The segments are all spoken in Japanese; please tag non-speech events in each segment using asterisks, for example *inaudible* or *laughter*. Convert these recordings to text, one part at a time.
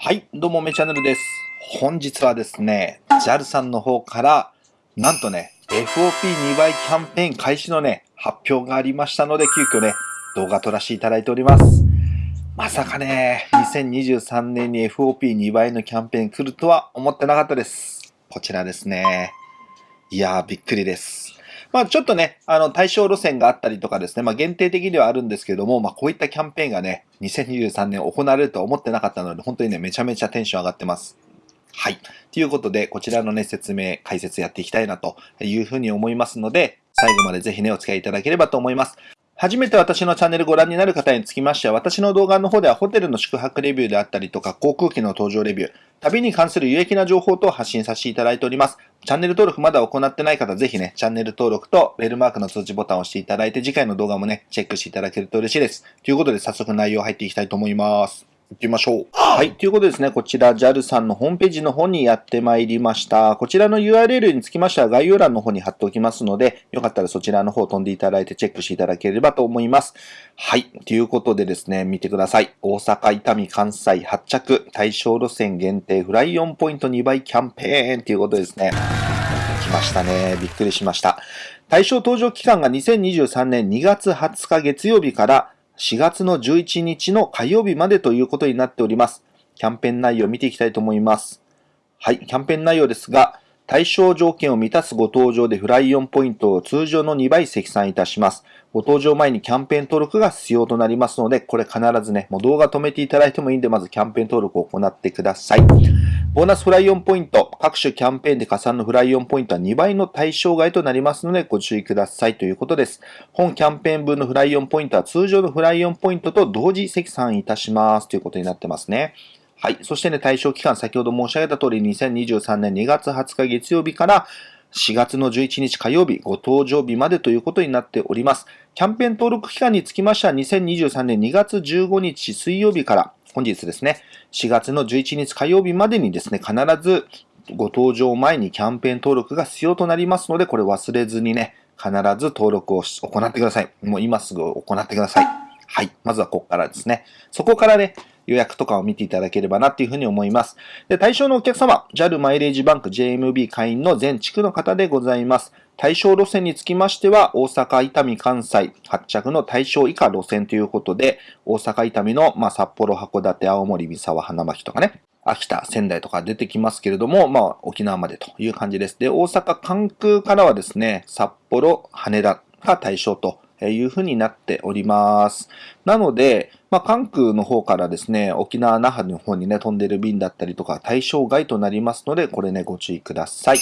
はい、どうも、めチャンネルです。本日はですね、JAL さんの方から、なんとね、FOP2 倍キャンペーン開始のね、発表がありましたので、急遽ね、動画撮らせていただいております。まさかね、2023年に FOP2 倍のキャンペーン来るとは思ってなかったです。こちらですね。いやー、びっくりです。まあちょっとね、あの対象路線があったりとかですね、まあ限定的にはあるんですけども、まあこういったキャンペーンがね、2023年行われるとは思ってなかったので、本当にね、めちゃめちゃテンション上がってます。はい。ということで、こちらのね、説明、解説やっていきたいなというふうに思いますので、最後までぜひね、お付き合いいただければと思います。初めて私のチャンネルご覧になる方につきましては、私の動画の方ではホテルの宿泊レビューであったりとか、航空機の搭乗レビュー、旅に関する有益な情報等を発信させていただいております。チャンネル登録まだ行ってない方、ぜひね、チャンネル登録とベルマークの通知ボタンを押していただいて、次回の動画もね、チェックしていただけると嬉しいです。ということで、早速内容入っていきたいと思います。行ってみましょう。はい。ということでですね、こちら JAL さんのホームページの方にやってまいりました。こちらの URL につきましては概要欄の方に貼っておきますので、よかったらそちらの方飛んでいただいてチェックしていただければと思います。はい。ということでですね、見てください。大阪、伊丹、関西発着、対象路線限定フライ4ポイント2倍キャンペーンということですね。来ましたね。びっくりしました。対象搭乗期間が2023年2月20日月曜日から4月の11日の火曜日までということになっております。キャンペーン内容を見ていきたいと思います。はい、キャンペーン内容ですが、対象条件を満たすご搭乗でフライ4ポイントを通常の2倍積算いたします。ご搭乗前にキャンペーン登録が必要となりますので、これ必ずね、もう動画止めていただいてもいいんで、まずキャンペーン登録を行ってください。ボーナスフライオンポイント、各種キャンペーンで加算のフライオンポイントは2倍の対象外となりますのでご注意くださいということです。本キャンペーン分のフライオンポイントは通常のフライオンポイントと同時積算いたしますということになってますね。はい。そしてね、対象期間、先ほど申し上げた通り、2023年2月20日月曜日から4月の11日火曜日、ご搭乗日までということになっております。キャンペーン登録期間につきましては、2023年2月15日水曜日から本日ですね、4月の11日火曜日までにですね、必ずご搭乗前にキャンペーン登録が必要となりますので、これ忘れずにね、必ず登録を行ってください。もう今すぐ行ってください。はい。まずはここからですね。そこからね、予約とかを見ていただければなっていうふうに思います。で、対象のお客様、JAL マイレージバンク JMB 会員の全地区の方でございます。対象路線につきましては、大阪、伊丹、関西発着の対象以下路線ということで、大阪、伊丹の、まあ、札幌、函館、青森、三沢、花巻とかね、秋田、仙台とか出てきますけれども、まあ、沖縄までという感じです。で、大阪、関空からはですね、札幌、羽田が対象とえいうふうになっております。なので、まあ、関空の方からですね、沖縄、那覇の方にね、飛んでる便だったりとか、対象外となりますので、これね、ご注意ください。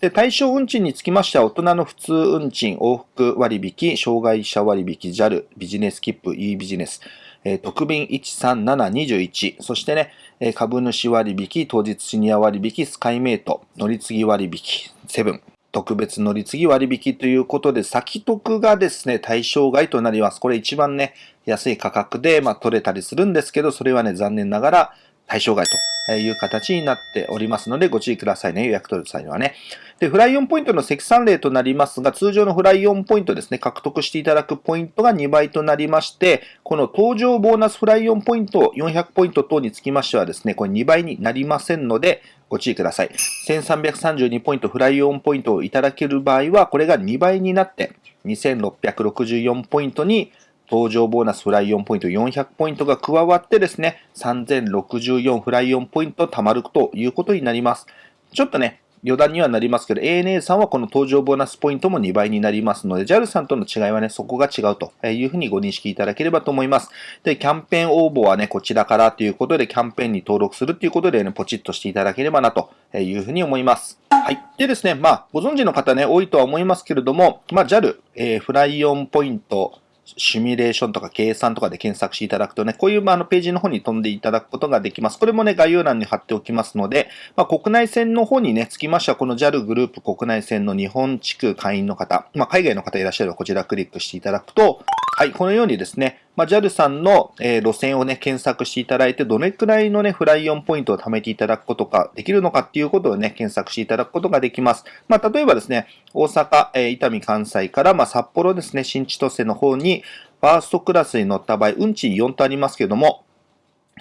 で、対象運賃につきましては、大人の普通運賃、往復割引、障害者割引、JAL、ビジネス切符、e ビジネス、え、特便13721、そしてね、え、株主割引、当日シニア割引、スカイメイト、乗り継ぎ割引、セブン、特別乗り継ぎ割引ということで、先得がですね、対象外となります。これ一番ね、安い価格で、まあ、取れたりするんですけど、それはね、残念ながら対象外という形になっておりますので、ご注意くださいね。予約取る際にはね。で、フライ4ポイントの積算例となりますが、通常のフライ4ポイントですね、獲得していただくポイントが2倍となりまして、この登場ボーナスフライ4ポイント、400ポイント等につきましてはですね、これ2倍になりませんので、ご注意ください。1332ポイント、フライオンポイントをいただける場合は、これが2倍になって、2664ポイントに登場ボーナスフライオンポイント400ポイントが加わってですね、3064フライオンポイント貯まるということになります。ちょっとね、余談にはなりますけど、ANA さんはこの登場ボーナスポイントも2倍になりますので、JAL さんとの違いはね、そこが違うというふうにご認識いただければと思います。で、キャンペーン応募はね、こちらからということで、キャンペーンに登録するということでね、ポチッとしていただければなというふうに思います。はい。でですね、まあ、ご存知の方ね、多いとは思いますけれども、まあ、JAL、えー、フライ4ポイント、シミュレーションとか計算とかで検索していただくとね、こういうまあのページの方に飛んでいただくことができます。これもね、概要欄に貼っておきますので、まあ、国内線の方にね、つきましては、この JAL グループ国内線の日本地区会員の方、まあ、海外の方いらっしゃればこちらクリックしていただくと、はい、このようにですね、まあ、JAL さんの、えー、路線をね、検索していただいて、どれくらいのね、フライオンポイントを貯めていただくことができるのかっていうことをね、検索していただくことができます。まあ、例えばですね、大阪、えー、伊丹関西から、まあ、札幌ですね、新千歳の方に、ファーストクラスに乗った場合、運賃4とありますけども、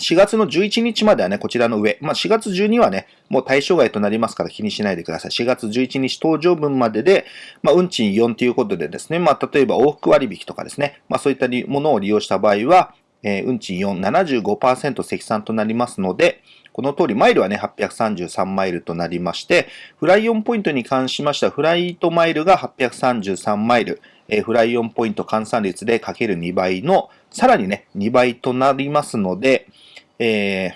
4月の11日まではね、こちらの上。まあ、4月12はね、もう対象外となりますから気にしないでください。4月11日登場分までで、まあ、運賃4ということでですね、まあ、例えば往復割引とかですね、まあ、そういったものを利用した場合は、えー、運賃4、75%積算となりますので、この通り、マイルはね、833マイルとなりまして、フライオンポイントに関しましては、フライトマイルが833マイル、えー、フライオンポイント換算率でかける2倍の、さらにね、2倍となりますので、えー、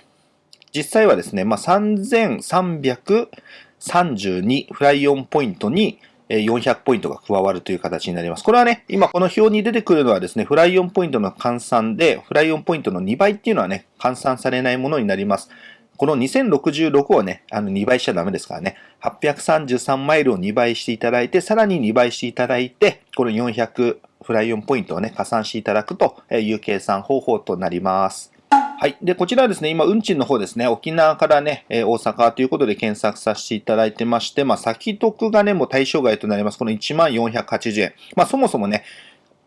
実際はですね、まあ、3332フライオンポイントに400ポイントが加わるという形になります。これはね、今この表に出てくるのはですね、フライオンポイントの換算で、フライオンポイントの2倍っていうのはね、換算されないものになります。この2066をね、あの2倍しちゃダメですからね、833マイルを2倍していただいて、さらに2倍していただいて、この400フライオンポイントをね、加算していただくという計算方法となります。はい。で、こちらですね、今、運賃の方ですね、沖縄からね、え大阪ということで検索させていただいてまして、まあ、先得がね、もう対象外となります。この1480円。まあ、そもそもね、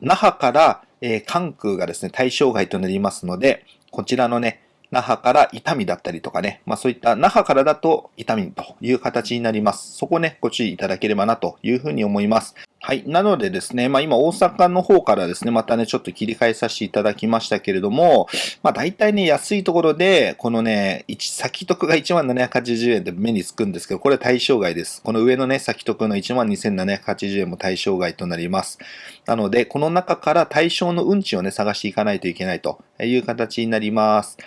那覇から、えー、関空がですね、対象外となりますので、こちらのね、那覇から伊丹だったりとかね、まあそういった那覇からだと伊丹という形になります。そこね、ご注意いただければなというふうに思います。はい。なのでですね、まあ今大阪の方からですね、またね、ちょっと切り替えさせていただきましたけれども、まあ大体ね、安いところで、このね、先得が1280円で目につくんですけど、これ対象外です。この上のね、先得の12,780円も対象外となります。なので、この中から対象の運賃をね、探していかないといけないという形になります。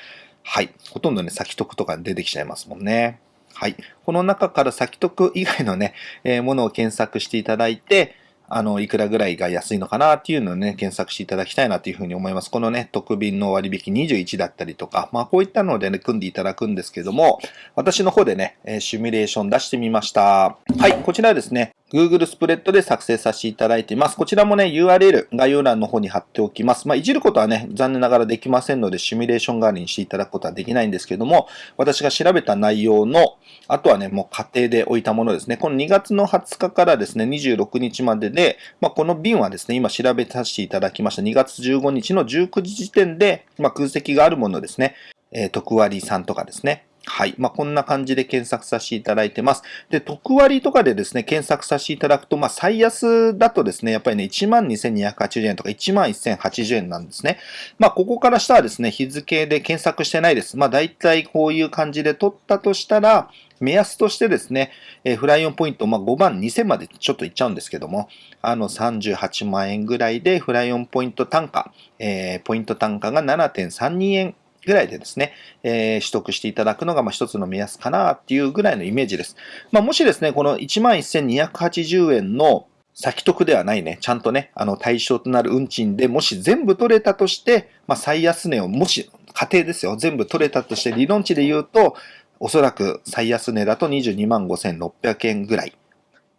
はい。ほとんどね、先得とか出てきちゃいますもんね。はい。この中から先得以外のね、えー、ものを検索していただいて、あの、いくらぐらいが安いのかなっていうのをね、検索していただきたいなというふうに思います。このね、特便の割引21だったりとか、まあこういったのでね、組んでいただくんですけども、私の方でね、シミュレーション出してみました。はい、こちらですね、Google スプレッドで作成させていただいています。こちらもね、URL 概要欄の方に貼っておきます。まあ、いじることはね、残念ながらできませんので、シミュレーション代わりにしていただくことはできないんですけども、私が調べた内容の、あとはね、もう家庭で置いたものですね。この2月の20日からですね、26日までで、まあ、この便はですね、今調べさせていただきました。2月15日の19時時点で、まあ、空席があるものですね。えー、特割さんとかですね。はい。まあ、こんな感じで検索させていただいてます。で、特割とかでですね、検索させていただくと、まあ、最安だとですね、やっぱりね、12,280円とか11,080円なんですね。まあ、ここから下はですね、日付で検索してないです。まあ、大体こういう感じで取ったとしたら、目安としてですね、えフライオンポイント、まあ、5万2000までちょっといっちゃうんですけども、あの38万円ぐらいでフライオンポイント単価、えー、ポイント単価が7.32円ぐらいでですね、えー、取得していただくのが、まあ、一つの目安かなっていうぐらいのイメージです。まあ、もしですね、この11,280円の先得ではないね、ちゃんとね、あの対象となる運賃でもし全部取れたとして、まあ、最安値をもし、家庭ですよ、全部取れたとして理論値で言うと、おそらく最安値だと22万5600円ぐらい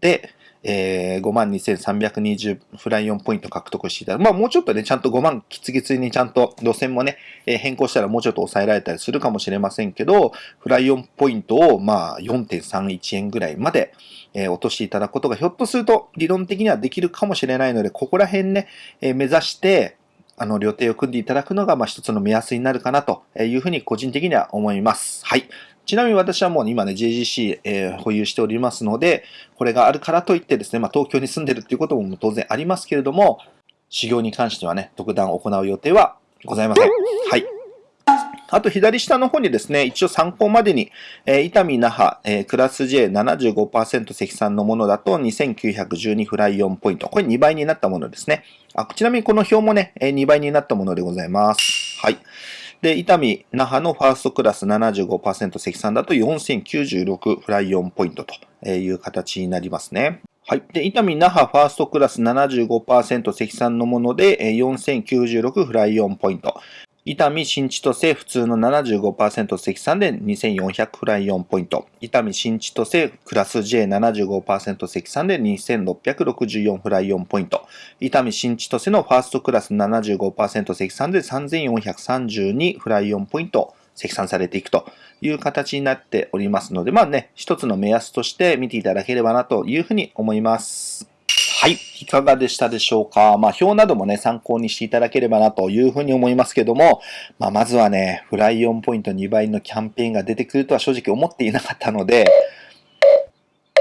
で、えー、52,320フライオンポイント獲得していただく。まあもうちょっとね、ちゃんと5万きつきつにちゃんと路線もね、えー、変更したらもうちょっと抑えられたりするかもしれませんけど、フライオンポイントをまあ4.31円ぐらいまで、えー、落としていただくことがひょっとすると理論的にはできるかもしれないので、ここら辺ね、えー、目指して、あの、予定を組んでいただくのが、まあ、一つの目安になるかなというふうに個人的には思います。はい。ちなみに私はもう今ね、JGC、えー、保有しておりますので、これがあるからといってですね、まあ、東京に住んでるっていうことも当然ありますけれども、修行に関してはね、特段行う予定はございません。はい。あと左下の方にですね、一応参考までに、えー、伊丹那覇、えー、クラス J75% 積算のものだと2912フライ4ポイント。これ2倍になったものですね。あちなみにこの表もね、えー、2倍になったものでございます。はい。で、伊丹、那覇のファーストクラス75%積算だと4096フライ4ポイントという形になりますね。はい。で、伊丹、那覇ファーストクラス75%積算のもので4096フライ4ポイント。伊丹新千歳普通の75%積算で2400フライ4ポイント。伊丹新千歳クラス J75% 積算で2664フライ4ポイント。伊丹新千歳のファーストクラス75%積算で3432フライ4ポイント。積算されていくという形になっておりますので、まあね、一つの目安として見ていただければなというふうに思います。はい。いかがでしたでしょうか？まあ、表などもね、参考にしていただければなというふうに思いますけども、まあ、まずはね、フライオンポイント2倍のキャンペーンが出てくるとは正直思っていなかったので、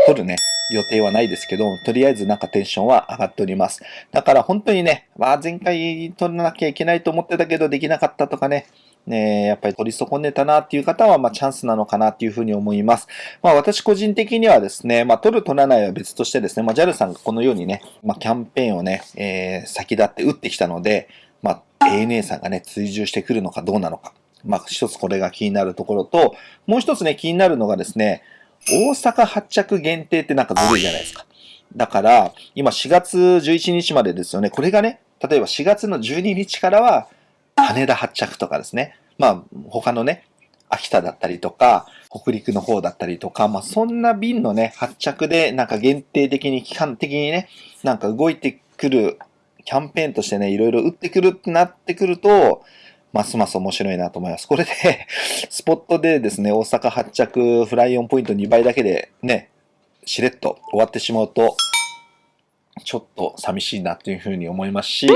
取るね、予定はないですけど、とりあえずなんかテンションは上がっております。だから本当にね、まあ前回取らなきゃいけないと思ってたけどできなかったとかね、ね、やっぱり取り損ねたなっていう方は、まあ、チャンスなのかなっていうふうに思います。まあ、私個人的にはですね、まあ、取る取らないは別としてですね、まあ、JAL さんがこのようにね、まあ、キャンペーンをね、えー、先立って打ってきたので、まあ、ANA さんがね、追従してくるのかどうなのか。まあ、一つこれが気になるところと、もう一つね、気になるのがですね、大阪発着限定ってなんかずるいじゃないですか。だから、今4月11日までですよね。これがね、例えば4月の12日からは、羽田発着とかですね。まあ、他のね、秋田だったりとか、北陸の方だったりとか、まあそんな便のね、発着でなんか限定的に、期間的にね、なんか動いてくるキャンペーンとしてね、いろいろ打ってくるってなってくると、ますます面白いなと思います。これで *laughs* スポットでですね、大阪発着フライオンポイント2倍だけでね、しれっと終わってしまうと、ちょっと寂しいなっていうふうに思いますし、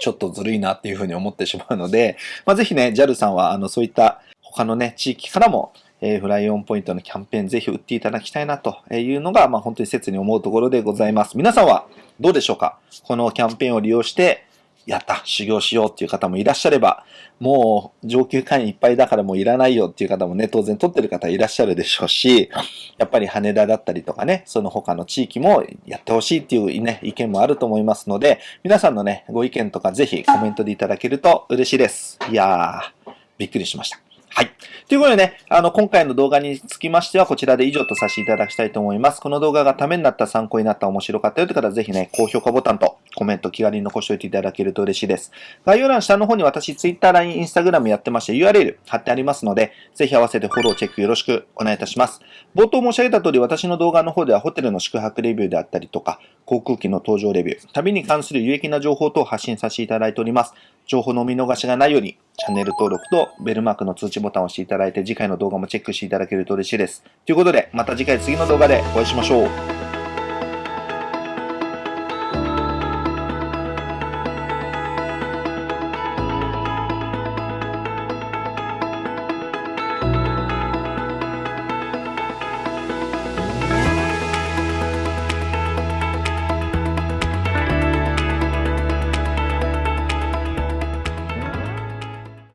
ちょっとずるいなっていうふうに思ってしまうので、*laughs* まあ、ぜひね、JAL さんは、あの、そういった他のね、地域からも、えー、フライオンポイントのキャンペーンぜひ売っていただきたいなというのが、まあ、本当に切に思うところでございます。皆さんはどうでしょうか？このキャンペーンを利用して、やった、修行しようっていう方もいらっしゃれば、もう上級会員いっぱいだからもういらないよっていう方もね、当然取ってる方いらっしゃるでしょうし、やっぱり羽田だったりとかね、その他の地域もやってほしいっていうね、意見もあると思いますので、皆さんのね、ご意見とかぜひコメントでいただけると嬉しいです。いやー、びっくりしました。はい。ということでね、あの、今回の動画につきましては、こちらで以上とさせていただきたいと思います。この動画がためになった、参考になった、面白かったよという方は、ぜひね、高評価ボタンとコメント気軽に残しておいていただけると嬉しいです。概要欄下の方に私、Twitter、LINE、Instagram やってまして、URL 貼ってありますので、ぜひ合わせてフォロー、チェックよろしくお願いいたします。冒頭申し上げた通り、私の動画の方では、ホテルの宿泊レビューであったりとか、航空機の搭乗レビュー、旅に関する有益な情報等を発信させていただいております。情報の見逃しがないように、チャンネル登録とベルマークの通知ボタンを押していただいて、次回の動画もチェックしていただけると嬉しいです。ということで、また次回次の動画でお会いしましょう。